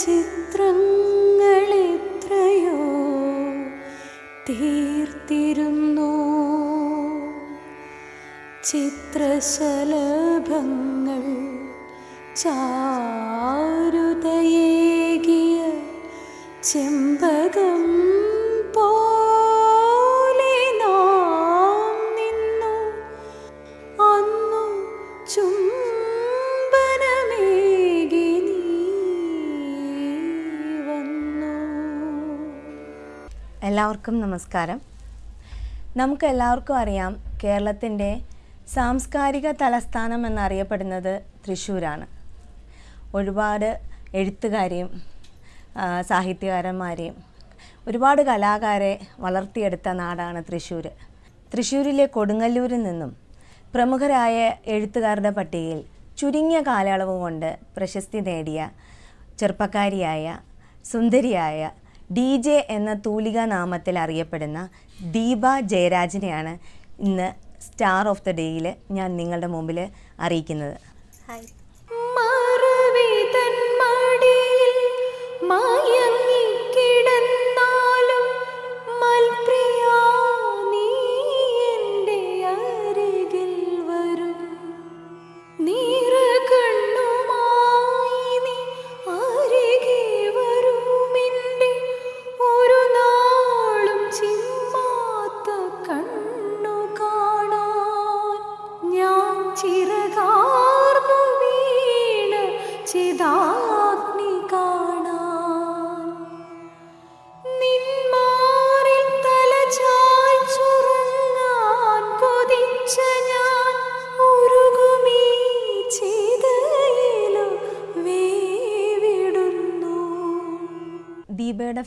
ചിത്രങ്ങളെത്രയോ തീർത്തിരുന്നു. ചിത്രശലഭങ്ങൾ ചാരുതയേകിയ ചെമ്പ എല്ലാവർക്കും നമസ്കാരം. നമുക്ക് എല്ലാവർക്കും അറിയാം കേരളത്തിന്റെ സാംസ്കാരിക തലസ്ഥാനം എന്നറിയപ്പെടുന്നത് തൃശ്ശൂരാണ്. ഒരുപാട് എഴുത്തുകാരെയും സാഹിത്യകാരന്മാരെയും ഒരുപാട് കലാകാരെ വളർത്തിയെടുത്ത നാടാണ് തൃശ്ശൂർ തൃശ്ശൂരിലെ കൊടുങ്ങല്ലൂരിൽ നിന്നും പ്രമുഖരായ എഴുത്തുകാരുടെ പട്ടികയിൽ ചുരുങ്ങിയ കാലയളവ് കൊണ്ട് പ്രശസ്തി നേടിയ ചെറുപ്പക്കാരിയായ സുന്ദരിയായ ഡി ജെ എന്ന തൂലിക നാമത്തിൽ അറിയപ്പെടുന്ന ദീപ ജയരാജിനെയാണ് ഇന്ന് സ്റ്റാർ ഓഫ് ദ ഡേയിൽ ഞാൻ നിങ്ങളുടെ മുമ്പിൽ അറിയിക്കുന്നത്. ഹായ്.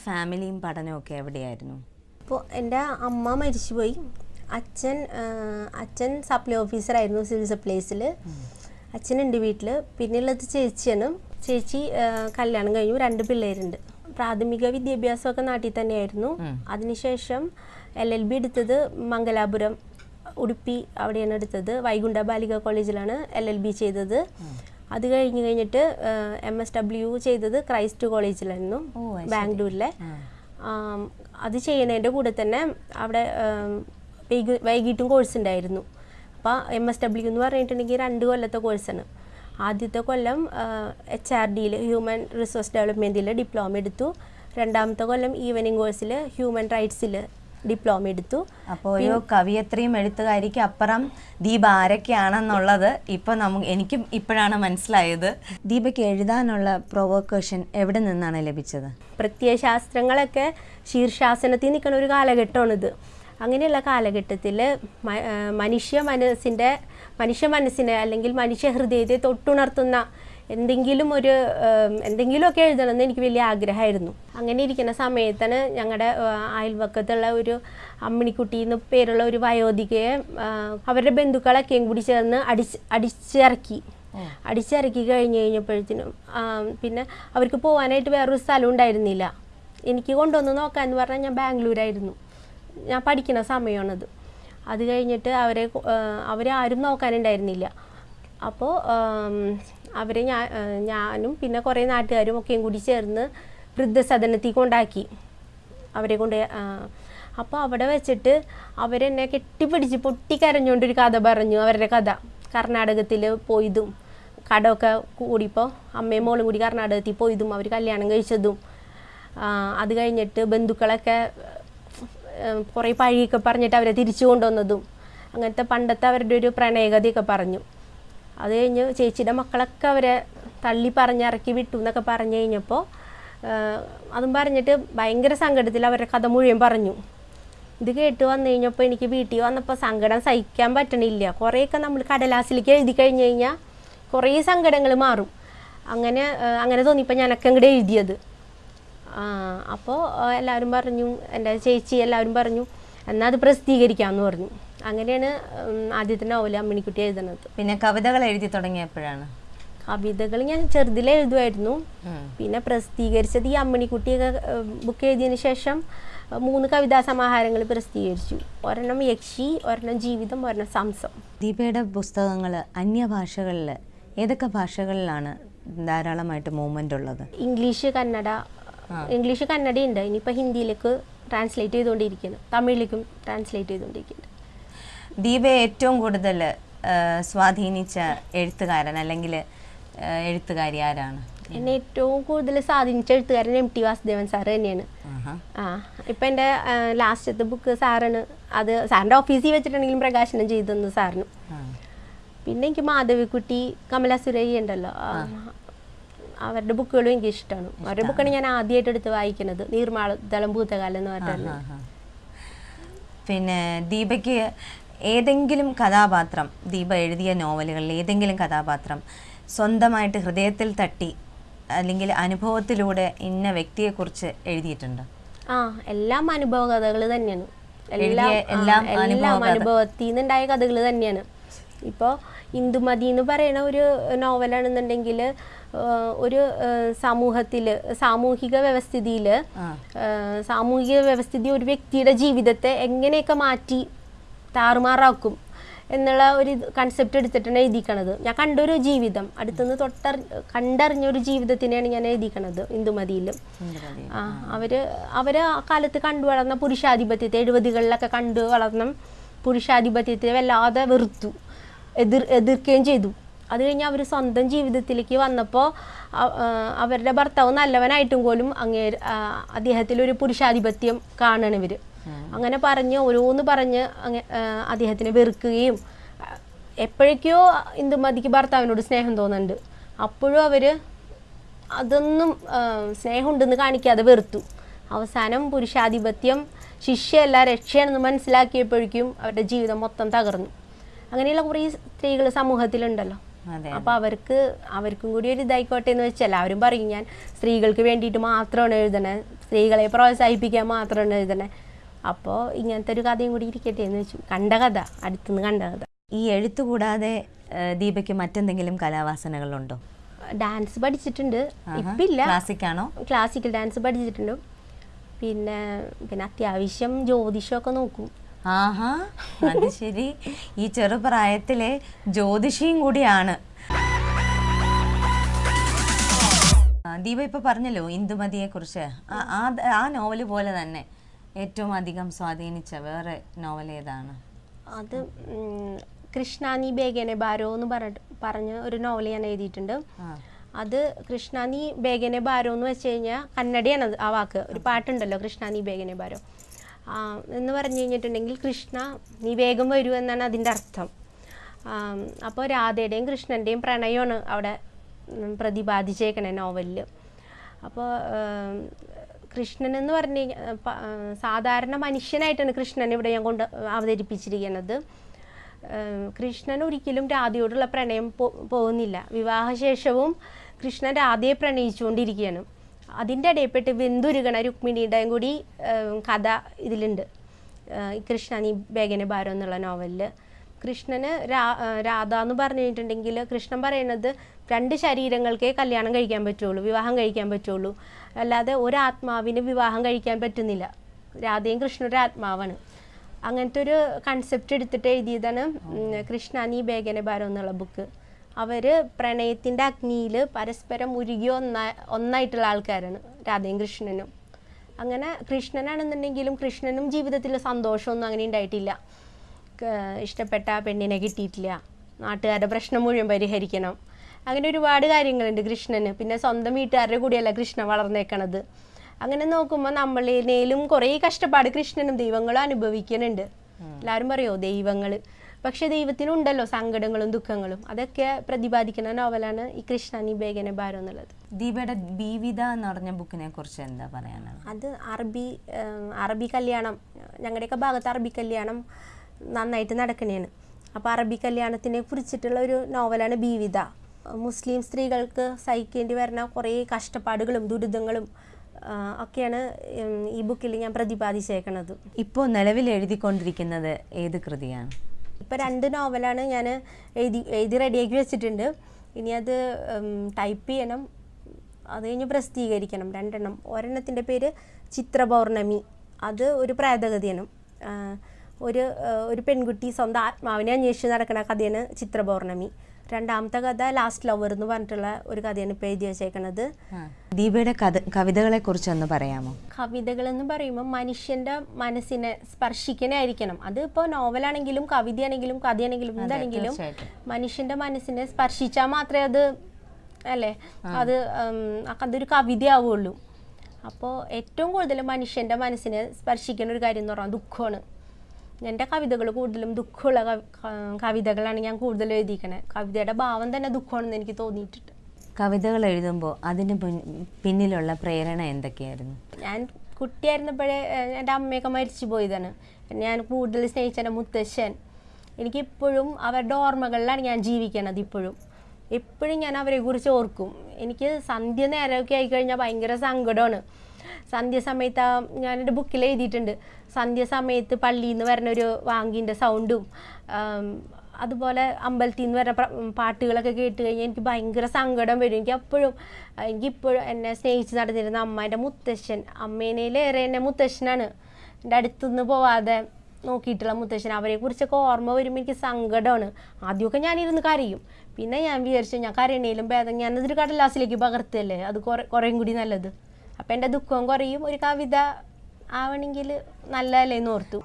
ഫാമിലിയും പഠനമൊക്കെ എവിടെയായിരുന്നു? അപ്പോൾ എന്റെ അമ്മ മരിച്ചുപോയി. അച്ഛൻ അച്ഛൻ സപ്ലൈ ഓഫീസറായിരുന്നു സിവിൽ സപ്ലൈസിൽ അച്ഛനുണ്ട് വീട്ടിൽ പിന്നെയുള്ളത് ചേച്ചിയാണ്. ചേച്ചി കല്യാണം കഴിഞ്ഞു. രണ്ട് പിള്ളേരുണ്ട്. പ്രാഥമിക വിദ്യാഭ്യാസമൊക്കെ നാട്ടിൽ തന്നെയായിരുന്നു. അതിനുശേഷം എൽ എൽ ബി എടുത്തത് മംഗലാപുരം ഉടുപ്പി അവിടെയാണ് എടുത്തത്. വൈകുണ്ഠ ബാലിക കോളേജിലാണ് എൽ എൽ ബി ചെയ്തത് അത് കഴിഞ്ഞ് കഴിഞ്ഞിട്ട് എം എസ് ഡബ്ല്യു ചെയ്തത് ക്രൈസ്റ്റ് കോളേജിലായിരുന്നു ബാംഗ്ലൂരിലെ. അത് ചെയ്യുന്നതിന്റെ കൂടെ തന്നെ അവിടെ വൈകിട്ടും കോഴ്സ് ഉണ്ടായിരുന്നു. അപ്പോൾ എം എസ് ഡബ്ല്യു എന്ന് പറഞ്ഞിട്ടുണ്ടെങ്കിൽ രണ്ട് കൊല്ലത്തെ കോഴ്സാണ് ആദ്യത്തെ കൊല്ലം എച്ച് ആർ ഡിയിൽ ഹ്യൂമൻ റിസോഴ്സ് ഡെവലപ്മെന്റിൽ ഡിപ്ലോമ എടുത്തു. രണ്ടാമത്തെ കൊല്ലം ഈവനിങ് കോഴ്സിൽ ഹ്യൂമൻ റൈറ്റ്സിൽ ഡിപ്ലോമ എടുത്തു. അപ്പോൾ ഒരു കവിയത്രിയും എഴുത്തുകാരിക്ക് അപ്പുറം ദീപ ആരൊക്കെയാണെന്നുള്ളത് ഇപ്പം നമുക്ക് എനിക്കും ഇപ്പോഴാണ് മനസ്സിലായത്. ദീപയ്ക്ക് എഴുതാനുള്ള പ്രൊവോക്കേഷൻ എവിടെ നിന്നാണ് ലഭിച്ചത്? പ്രത്യയശാസ്ത്രങ്ങളൊക്കെ ശീർഷാസനത്തിൽ നിൽക്കുന്ന ഒരു കാലഘട്ടമാണിത്. അങ്ങനെയുള്ള കാലഘട്ടത്തിൽ മനുഷ്യ മനസ്സിന്റെ മനുഷ്യ മനസ്സിനെ അല്ലെങ്കിൽ മനുഷ്യ ഹൃദയത്തെ തൊട്ടുണർത്തുന്ന എന്തെങ്കിലും ഒരു എന്തെങ്കിലുമൊക്കെ എഴുതണമെന്ന് എനിക്ക് വലിയ ആഗ്രഹമായിരുന്നു. അങ്ങനെ ഇരിക്കുന്ന സമയത്താണ് ഞങ്ങളുടെ അയൽവക്കത്തുള്ള ഒരു അമ്മിണിക്കുട്ടി എന്ന് പേരുള്ള ഒരു വയോധികയെ അവരുടെ ബന്ധുക്കളൊക്കെയും കൂടി ചേർന്ന് അടിച്ച് അടിച്ചിറക്കി. അടിച്ചിറക്കി കഴിഞ്ഞ് കഴിഞ്ഞപ്പോഴത്തേനും പിന്നെ അവർക്ക് പോകാനായിട്ട് വേറൊരു സ്ഥലം ഉണ്ടായിരുന്നില്ല. എനിക്ക് കൊണ്ടുവന്ന് നോക്കാമെന്ന് പറഞ്ഞാൽ ഞാൻ ബാംഗ്ലൂരായിരുന്നു. ഞാൻ പഠിക്കുന്ന സമയമാണത്. അത് കഴിഞ്ഞിട്ട് അവരെ അവരെ ആരും നോക്കാനുണ്ടായിരുന്നില്ല. അപ്പോൾ അവരെ ഞാൻ ഞാനും പിന്നെ കുറേ നാട്ടുകാരും ഒക്കെയും കൂടി ചേർന്ന് വൃദ്ധസദനത്തിൽ കൊണ്ടാക്കി അവരെ കൊണ്ട് അപ്പോൾ അവിടെ വെച്ചിട്ട് അവരെന്നെ കെട്ടിപ്പിടിച്ച് പൊട്ടിക്കരഞ്ഞുകൊണ്ടൊരു കഥ പറഞ്ഞു അവരുടെ കഥ. കർണാടകത്തിൽ പോയതും കടമൊക്കെ കൂടിയപ്പോൾ അമ്മയും മോളും കൂടി കർണാടകത്തിൽ പോയതും അവർ കല്യാണം കഴിച്ചതും അത് കഴിഞ്ഞിട്ട് ബന്ധുക്കളൊക്കെ കുറേ പഴിയൊക്കെ പറഞ്ഞിട്ട് അവരെ തിരിച്ചു കൊണ്ടുവന്നതും അങ്ങനത്തെ പണ്ടത്തെ അവരുടെ ഒരു പ്രണയകഥയൊക്കെ പറഞ്ഞു. അത് കഴിഞ്ഞ് ചേച്ചിയുടെ മക്കളൊക്കെ അവരെ തള്ളി പറഞ്ഞിറക്കി വിട്ടു എന്നൊക്കെ പറഞ്ഞു കഴിഞ്ഞപ്പോൾ അതും പറഞ്ഞിട്ട് ഭയങ്കര സങ്കടത്തിൽ അവരുടെ കഥ മുഴുവൻ പറഞ്ഞു. ഇത് കേട്ട് വന്നു കഴിഞ്ഞപ്പോൾ എനിക്ക് വീട്ടിൽ വന്നപ്പോൾ സങ്കടം സഹിക്കാൻ പറ്റണില്ല. കുറേയൊക്കെ നമ്മൾ കടലാസിലേക്ക് എഴുതി കഴിഞ്ഞ് കഴിഞ്ഞാൽ കുറേ സങ്കടങ്ങൾ മാറും. അങ്ങനെ അങ്ങനെ തോന്നിയപ്പോൾ ഞാനൊക്കെ അങ്ങോട്ട് എഴുതിയത്. അപ്പോൾ എല്ലാവരും പറഞ്ഞു എന്റെ ചേച്ചി എല്ലാവരും പറഞ്ഞു എന്നാൽ അത് പ്രസിദ്ധീകരിക്കാമെന്ന് പറഞ്ഞു. അങ്ങനെയാണ് ആദ്യത്തെ നോവൽ അമ്മിണിക്കുട്ടി എഴുതുന്നത്. പിന്നെ കവിതകൾ എഴുതി തുടങ്ങിയപ്പോഴാണ്? കവിതകൾ ഞാൻ ചെറുതിലെ എഴുതുമായിരുന്നു. പിന്നെ പ്രസിദ്ധീകരിച്ചത് ഈ അമ്മിണിക്കുട്ടിയൊക്കെ ബുക്ക് എഴുതിയതിന് ശേഷം മൂന്ന് കവിതാ സമാഹാരങ്ങൾ പ്രസിദ്ധീകരിച്ചു. ഒരെണ്ണം യക്ഷി ഒരെണ്ണം ജീവിതം ഒരെണ്ണം സംസം. ദീപയുടെ പുസ്തകങ്ങൾ അന്യഭാഷകളിൽ ഏതൊക്കെ ഭാഷകളിലാണ് ധാരാളമായിട്ട് മൂവ്മെന്റ് ഉള്ളത്? ഇംഗ്ലീഷ് കന്നഡ ഇംഗ്ലീഷ് കന്നഡ ഉണ്ട്. ഇനിയിപ്പോൾ ഹിന്ദിയിലേക്ക് ട്രാൻസ്ലേറ്റ് ചെയ്തുകൊണ്ടിരിക്കുന്നു തമിഴിലേക്കും ട്രാൻസ്ലേറ്റ് ചെയ്തുകൊണ്ടിരിക്കുന്നുണ്ട് ദീപയെ ഏറ്റവും കൂടുതൽ സ്വാധീനിച്ച എഴുത്തുകാരൻ അല്ലെങ്കിൽ എഴുത്തുകാരി ആരാണ്? എന്നെ ഏറ്റവും കൂടുതൽ സ്വാധീനിച്ച എഴുത്തുകാരൻ എം ടി വാസുദേവൻ സാറ് തന്നെയാണ്. ആ ഇപ്പം എന്റെ ലാസ്റ്റത്തെ ബുക്ക് സാറാണ്. അത് സാറിന്റെ ഓഫീസിൽ വെച്ചിട്ടുണ്ടെങ്കിലും പ്രകാശനം ചെയ്തെന്ന് തന്നു സാറിന്. പിന്നെ എനിക്ക് മാധവിക്കുട്ടി കമല സുരയ്യ ഉണ്ടല്ലോ അവരുടെ ബുക്കുകളും എനിക്ക് ഇഷ്ടമാണ്. അവരുടെ ബുക്കാണ് ഞാൻ ആദ്യമായിട്ട് എടുത്ത് വായിക്കുന്നത്. നീർമാളതളം ഭൂതകാലം എന്ന് പറഞ്ഞാൽ പിന്നെ ദീപയ്ക്ക് ഏതെങ്കിലും കഥാപാത്രം ദീപ എഴുതിയ നോവലുകളിൽ ഏതെങ്കിലും കഥാപാത്രം സ്വന്തമായിട്ട് ഹൃദയത്തിൽ തട്ടി അല്ലെങ്കിൽ അനുഭവത്തിലൂടെ ഇന്ന വ്യക്തിയെക്കുറിച്ച് എഴുതിയിട്ടുണ്ട് ആ എല്ലാം അനുഭവ കഥകൾ തന്നെയാണ് എല്ലാം എല്ലാം. അനുഭവത്തിൽ നിന്നുണ്ടായ കഥകൾ തന്നെയാണ് ഇപ്പോൾ ഇന്ദുമതി എന്ന് പറയുന്ന ഒരു നോവലാണെന്നുണ്ടെങ്കിൽ ഒരു സമൂഹത്തിൽ സാമൂഹിക വ്യവസ്ഥിതിയിൽ. സാമൂഹിക വ്യവസ്ഥിതി ഒരു വ്യക്തിയുടെ ജീവിതത്തെ എങ്ങനെയൊക്കെ മാറ്റി താറുമാറാക്കും എന്നുള്ള ഒരു കൺസെപ്റ്റ് എടുത്തിട്ടാണ് എഴുതിക്കണത്. ഞാൻ കണ്ടൊരു ജീവിതം അടുത്തുനിന്ന് തൊട്ട കണ്ടറിഞ്ഞൊരു ജീവിതത്തിനെയാണ് ഞാൻ എഴുതിക്കണത് സുന്ദരവതി. ആ അവർ അവർ ആ കാലത്ത് കണ്ടു വളർന്ന പുരുഷാധിപത്യത്തെ എഴുപതുകളിലൊക്കെ കണ്ടു വളർന്ന പുരുഷാധിപത്യത്തെ വല്ലാതെ വെറുത്തു എതിർ എതിർക്കുകയും ചെയ്തു. അത് കഴിഞ്ഞ് അവർ സ്വന്തം ജീവിതത്തിലേക്ക് വന്നപ്പോൾ അവരുടെ ഭർത്താവ് നല്ലവനായിട്ടും പോലും അങ്ങേ അദ്ദേഹത്തിലൊരു പുരുഷാധിപത്യം കാണണം ഇവർ അങ്ങനെ പറഞ്ഞ് ഓരോന്ന് പറഞ്ഞ് അദ്ദേഹത്തിനെ വെറുക്കുകയും എപ്പോഴേക്കോ ഇന്ദുമതിക്ക് ഭർത്താവിനോട് സ്നേഹം തോന്നുന്നുണ്ട്. അപ്പോഴും അവർ അതൊന്നും സ്നേഹമുണ്ടെന്ന് കാണിക്കാതെ വെറുത്തു. അവസാനം പുരുഷാധിപത്യം ശിഷ്യയല്ല രക്ഷയാണെന്ന് മനസ്സിലാക്കിയപ്പോഴേക്കും അവരുടെ ജീവിതം മൊത്തം തകർന്നു. അങ്ങനെയുള്ള കുറേ സ്ത്രീകൾ സമൂഹത്തിലുണ്ടല്ലോ. അപ്പൊ അവർക്ക് അവർക്കും കൂടി ഒരു ഇതായിക്കോട്ടെ എന്ന് വെച്ചാൽ എല്ലാവരും പറയും ഞാൻ സ്ത്രീകൾക്ക് വേണ്ടിയിട്ട് മാത്രമാണ് എഴുതണേ. സ്ത്രീകളെ പ്രോത്സാഹിപ്പിക്കാൻ മാത്രമാണ് എഴുതണേ. അപ്പോൾ ഇങ്ങനത്തെ ഒരു കഥയും കൂടി ഇരിക്കട്ടെ എന്ന് വെച്ചു. കണ്ട കഥ അടുത്തുനിന്ന് കണ്ട കഥ. ഈ എഴുത്ത് കൂടാതെ ദീപയ്ക്ക് മറ്റെന്തെങ്കിലും കലാവാസനകളുണ്ടോ? ഡാൻസ് പഠിച്ചിട്ടുണ്ട്. ഇപ്പില്ല. ക്ലാസിക് ആണോ ക്ലാസിക്കൽ ഡാൻസ് പഠിച്ചിട്ടുണ്ട്. പിന്നെ പിന്നെ അത്യാവശ്യം ജ്യോതിഷമൊക്കെ നോക്കും. ആഹാ അത് ശരി. ഈ ചെറുപ്രായത്തിലെ ജ്യോതിഷിയും കൂടിയാണ്. ദീപ ഇപ്പൊ പറഞ്ഞല്ലോ ഇന്ദുമതിയെ കുറിച്ച് ആ നോവൽ പോലെ തന്നെ. ഏറ്റവും അധികം സ്വാധീനിച്ച വേറെ നോവൽ ഏതാണ്? അത് കൃഷ്ണാനി ബേഗനെ ബാരോ എന്ന് പറഞ്ഞ ഒരു നോവൽ ഞാൻ എഴുതിയിട്ടുണ്ട്. അത് കൃഷ്ണാനി ബേഗനെ ബാരോ എന്ന് വെച്ച് കഴിഞ്ഞാൽ കന്നഡയാണ് ആ വാക്ക്. ഒരു പാട്ടുണ്ടല്ലോ കൃഷ്ണാനി ബേഗനെ ബാരോ. എന്ന് പറഞ്ഞു കഴിഞ്ഞിട്ടുണ്ടെങ്കിൽ കൃഷ്ണ നീ വേഗം വരൂ എന്നാണ് അതിന്റെ അർത്ഥം. അപ്പോൾ രാധയുടെയും കൃഷ്ണന്റെയും പ്രണയമാണ് അവിടെ പ്രതിപാദിച്ചേക്കണേ നോവലിൽ അപ്പോൾ കൃഷ്ണൻ എന്ന് പറഞ്ഞ സാധാരണ മനുഷ്യനായിട്ടാണ് കൃഷ്ണൻ ഇവിടെ ഞാൻ കൊണ്ട് അവതരിപ്പിച്ചിരിക്കുന്നത്. കൃഷ്ണൻ ഒരിക്കലും രാധയോടുള്ള പ്രണയം പോകുന്നില്ല. വിവാഹശേഷവും കൃഷ്ണൻ രാധയെ പ്രണയിച്ചുകൊണ്ടിരിക്കുകയാണ്. അതിന്റെ ഇടയിൽപ്പെട്ട് വെന്തുരുകണ രുക്മിണിയുടെയും കൂടി കഥ ഇതിലുണ്ട്. കൃഷ്ണ ബേഗന ബേഗനെ ഭാരം എന്നുള്ള നോവലിൽ കൃഷ്ണന് രാധ എന്ന് പറഞ്ഞു കഴിഞ്ഞിട്ടുണ്ടെങ്കിൽ കൃഷ്ണൻ പറയുന്നത് രണ്ട് ശരീരങ്ങൾക്കേ കല്യാണം കഴിക്കാൻ പറ്റുള്ളൂ വിവാഹം കഴിക്കാൻ പറ്റുള്ളൂ. അല്ലാതെ ഒരാത്മാവിന് വിവാഹം കഴിക്കാൻ പറ്റുന്നില്ല. രാധയും കൃഷ്ണൻ ഒരു ആത്മാവാണ്. അങ്ങനത്തെ ഒരു കൺസെപ്റ്റ് എടുത്തിട്ട് എഴുതിയതാണ് കൃഷ്ണ കൃഷ്ണാനി ബേഗനെ ഭാരം എന്നുള്ള ബുക്ക് അവർ പ്രണയത്തിന്റെ അഗ്നിയിൽ പരസ്പരം ഉരുകി ഒന്നാ ഒന്നായിട്ടുള്ള ആൾക്കാരാണ് രാധയും കൃഷ്ണനും. അങ്ങനെ കൃഷ്ണനാണെന്നുണ്ടെങ്കിലും കൃഷ്ണനും ജീവിതത്തിൽ സന്തോഷമൊന്നും അങ്ങനെ ഉണ്ടായിട്ടില്ല. ഇഷ്ടപ്പെട്ട പെണ്ണിനെ കിട്ടിയിട്ടില്ല. നാട്ടുകാരുടെ പ്രശ്നം മുഴുവൻ പരിഹരിക്കണം. അങ്ങനെ ഒരുപാട് കാര്യങ്ങളുണ്ട് കൃഷ്ണന്. പിന്നെ സ്വന്തം വീട്ടുകാരുടെ കൂടിയല്ല കൃഷ്ണൻ വളർന്നേക്കണത്. അങ്ങനെ നോക്കുമ്പോൾ നമ്മളിനേലും കുറേ കഷ്ടപ്പാട് കൃഷ്ണനും ദൈവങ്ങളും അനുഭവിക്കുന്നുണ്ട്. എല്ലാവരും പറയോ ദൈവങ്ങൾ പക്ഷെ ദൈവത്തിനുണ്ടല്ലോ സങ്കടങ്ങളും ദുഃഖങ്ങളും. അതൊക്കെ പ്രതിപാദിക്കുന്ന നോവലാണ് ഈ കൃഷ്ണാനി ബേഗനെ ഭാരം എന്നുള്ളത്. ദീപയുടെ ബീവിത എന്ന് പറഞ്ഞ ബുക്കിനെ കുറിച്ച് എന്താ പറയാനാണ്? അത് അറബി അറബി കല്യാണം. ഞങ്ങളുടെയൊക്കെ ഭാഗത്ത് അറബി കല്യാണം നന്നായിട്ട് നടക്കണേണ് അപ്പോൾ അറബി കല്യാണത്തിനെ കുറിച്ചിട്ടുള്ള ഒരു നോവലാണ് ബീവിത മുസ്ലിം സ്ത്രീകൾക്ക് സഹിക്കേണ്ടി വരുന്ന കുറേ കഷ്ടപ്പാടുകളും ദുരിതങ്ങളും ഒക്കെയാണ് ഈ ബുക്കിൽ ഞാൻ പ്രതിപാദിച്ചേക്കുന്നത് ഇപ്പോൾ നിലവിൽ എഴുതിക്കൊണ്ടിരിക്കുന്നത് ഏത് കൃതിയാണ്? ഇപ്പോൾ രണ്ട് നോവലാണ് ഞാൻ എഴുതി എഴുതി റെഡിയാക്കി വെച്ചിട്ടുണ്ട്. ഇനി അത് ടൈപ്പ് ചെയ്യണം. അത് കഴിഞ്ഞ് പ്രസിദ്ധീകരിക്കണം. രണ്ടെണ്ണം. ഒരെണ്ണത്തിന്റെ പേര് ചിത്രപൗർണമി. അത് ഒരു പ്രേതകഥയാണ്. ആ, ഒരു ഒരു പെൺകുട്ടി സ്വന്തം ആത്മാവിനെ അന്വേഷിച്ച് നടക്കുന്ന കഥയാണ് ചിത്രപൗർണമി. രണ്ടാമത്തെ കഥ ലാസ്റ്റ് ലവർ എന്ന് പറഞ്ഞിട്ടുള്ള ഒരു കഥയാണ് ഇപ്പോൾ എഴുതി വെച്ചേക്കണത്. ദീപയുടെ കഥ കവിതകളെ കുറിച്ചൊന്ന് പറയാമോ? കവിതകൾ എന്ന് പറയുമ്പോൾ മനുഷ്യന്റെ മനസ്സിനെ സ്പർശിക്കണായിരിക്കണം അത് ഇപ്പോൾ നോവലാണെങ്കിലും കവിതയാണെങ്കിലും കഥയാണെങ്കിലും എന്താണെങ്കിലും. മനുഷ്യന്റെ മനസ്സിനെ സ്പർശിച്ചാൽ മാത്രമേ അത് അല്ലേ? അത് അതൊരു കവിതയാവുള്ളൂ. അപ്പോൾ ഏറ്റവും കൂടുതൽ മനുഷ്യന്റെ മനസ്സിനെ സ്പർശിക്കുന്ന ഒരു കാര്യം എന്ന് പറഞ്ഞാൽ ദുഃഖമാണ്. എന്റെ കവിതകൾ കൂടുതലും ദുഃഖമുള്ള കവിതകളാണ് ഞാൻ കൂടുതൽ എഴുതിക്കണേ കവിതയുടെ ഭാവം തന്നെ ദുഃഖമാണെന്ന് എനിക്ക് തോന്നിയിട്ടുണ്ട്. കവിതകൾ എഴുതുമ്പോൾ അതിന് പിന്നിലുള്ള പ്രേരണ എന്തൊക്കെയായിരുന്നു? ഞാൻ കുട്ടിയായിരുന്നപ്പോഴേ എന്റെ അമ്മയൊക്കെ മരിച്ചു പോയതാണ്. ഞാൻ കൂടുതൽ സ്നേഹിച്ച എന്റെ മുത്തശ്ശൻ. എനിക്കിപ്പോഴും അവരുടെ ഓർമ്മകളിലാണ് ഞാൻ ജീവിക്കണത് ഇപ്പോഴും. എപ്പോഴും ഞാൻ അവരെ കുറിച്ച് ഓർക്കും. എനിക്ക് സന്ധ്യ നേരമൊക്കെ ആയിക്കഴിഞ്ഞാൽ ഭയങ്കര സങ്കടമാണ്. സന്ധ്യ സമയത്ത് ആ ഞാനെന്റെ ബുക്കിൽ എഴുതിയിട്ടുണ്ട്. സന്ധ്യസമയത്ത് പള്ളിയിൽ നിന്ന് വരുന്ന ഒരു വാങ്കിന്റെ സൗണ്ടും അതുപോലെ അമ്പലത്തിൽ നിന്ന് വരുന്ന പാട്ടുകളൊക്കെ കേട്ട് കഴിഞ്ഞാൽ എനിക്ക് ഭയങ്കര സങ്കടം വരും. എനിക്ക് അപ്പോഴും എനിക്കിപ്പോഴും എന്നെ സ്നേഹിച്ച് നടന്നിരുന്ന അമ്മ എന്റെ മുത്തശ്ശൻ അമ്മേനേലേറെ എന്നെ മുത്തശ്ശനാണ്. എന്റെ അടുത്തുനിന്ന് പോവാതെ നോക്കിയിട്ടുള്ള മുത്തശ്ശൻ അവരെ കുറിച്ചൊക്കെ ഓർമ്മ വരുമ്പോൾ എനിക്ക് സങ്കടമാണ് ആദ്യമൊക്കെ ഞാനിരുന്ന് കരയും. പിന്നെ ഞാൻ വിചാരിച്ചു ഞാൻ കരയണേലും ഭേദം ഞാനതൊരു കടലാസിലേക്ക് പകർത്തല്ലേ? അത് കുറെ കുറേയും കൂടി നല്ലത്. അപ്പം എന്റെ ദുഃഖവും കുറയും. ഒരു കവിത ആവണമെങ്കിൽ നല്ലതല്ലേ എന്ന് ഓർത്തു.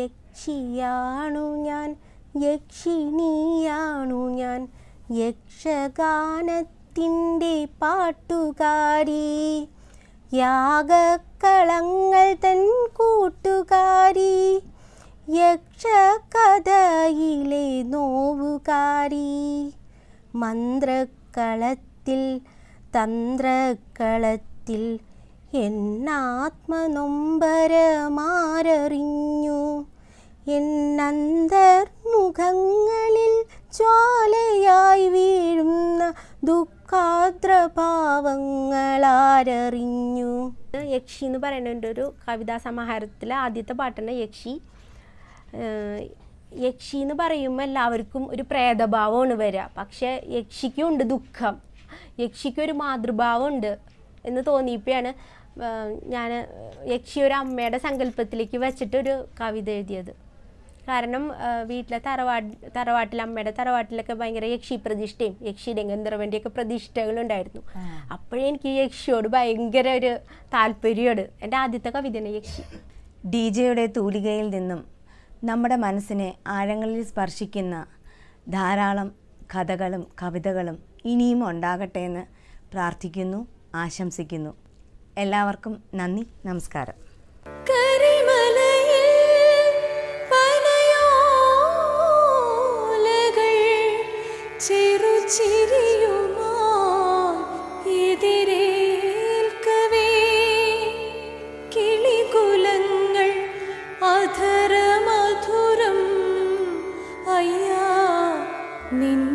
യക്ഷിയാണു ഞാൻ യക്ഷിണിയാണു ഞാൻ യക്ഷഗാനത്തിന്റെ പാട്ടുകാരി. യാഗക്കളങ്ങൾ തൻ കൂട്ടുകാരി യക്ഷകഥയിലെ നോവുകാരി. മന്ത്രക്കളത്തിൽ തന്ത്രക്കളത്തിൽ എന്നാത്മനൊമ്പരമാരറിഞ്ഞു എന്നന്തർമുഖങ്ങളിൽ ജ്വാലയായി വീഴുന്ന ദുഃഖാദ്രഭാവങ്ങളാരറിഞ്ഞു യക്ഷി എന്ന് പറയുന്ന എന്റെ ഒരു കവിതാ സമാഹാരത്തിലെ ആദ്യത്തെ പാട്ടാണ് യക്ഷി. യക്ഷി എന്ന് പറയുമ്പോൾ എല്ലാവർക്കും ഒരു പ്രേതഭാവമാണ് വരിക. പക്ഷേ യക്ഷിക്കും ഉണ്ട് ദുഃഖം. യക്ഷിക്കൊരു മാതൃഭാവമുണ്ട് എന്ന് തോന്നിയപ്പോഴാണ് ഞാൻ യക്ഷി ഒരു അമ്മയുടെ സങ്കല്പത്തിലേക്ക് വെച്ചിട്ടൊരു കവിത എഴുതിയത്. കാരണം വീട്ടിലെ തറവാട് തറവാട്ടിൽ അമ്മയുടെ തറവാട്ടിലൊക്കെ ഭയങ്കര യക്ഷി പ്രതിഷ്ഠയും യക്ഷിയുടെയും ഗന്ധർവന്റെയൊക്കെ പ്രതിഷ്ഠകളുണ്ടായിരുന്നു അപ്പോഴേ എനിക്ക് യക്ഷിയോട് ഭയങ്കര ഒരു താല്പര്യമാണ്. എന്റെ ആദ്യത്തെ കവിതയാണ് യക്ഷി. ഡി ജെയുടെ തൂലികയിൽ നിന്നും നമ്മുടെ മനസ്സിനെ ആഴങ്ങളിൽ സ്പർശിക്കുന്ന ധാരാളം കഥകളും കവിതകളും ഇനിയും ഉണ്ടാകട്ടെ എന്ന് പ്രാർത്ഥിക്കുന്നു ആശംസിക്കുന്നു. എല്ലാവർക്കും നന്ദി നമസ്കാരം. നിന്നെ